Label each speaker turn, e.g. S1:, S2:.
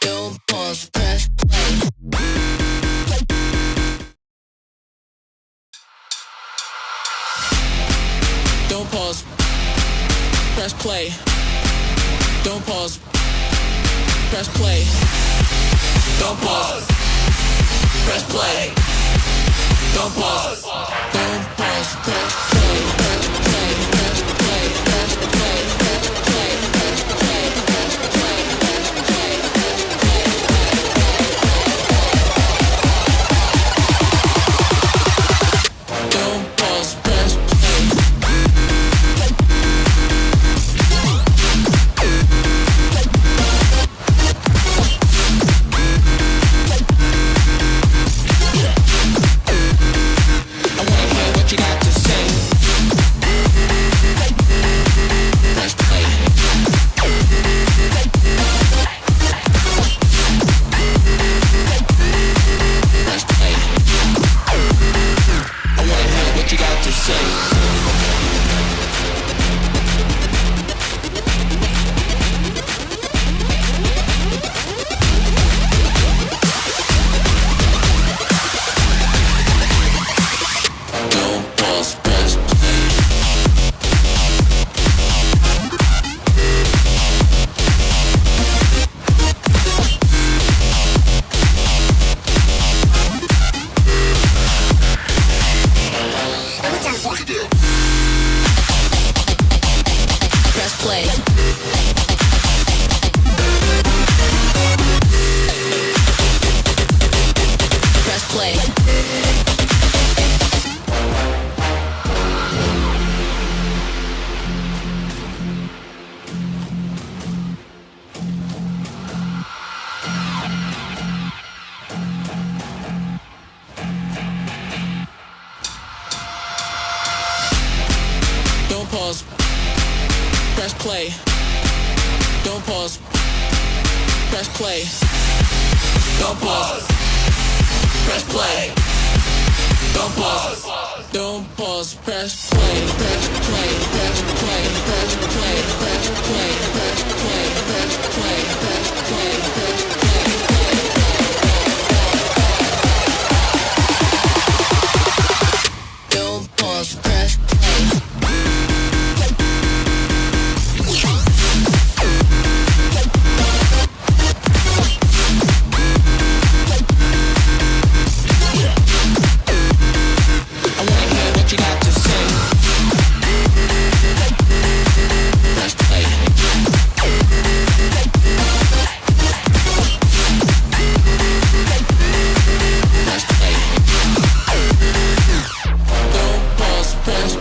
S1: Don't pause, press play.
S2: Don't pause. Press play. Don't pause. Press play. Don't pause. Press play. Don't pause. Press play. Play. Don't pause. Press play. Don't pause. Press play. Don't pause. Don't pause. Press play. Press play. Press play. fast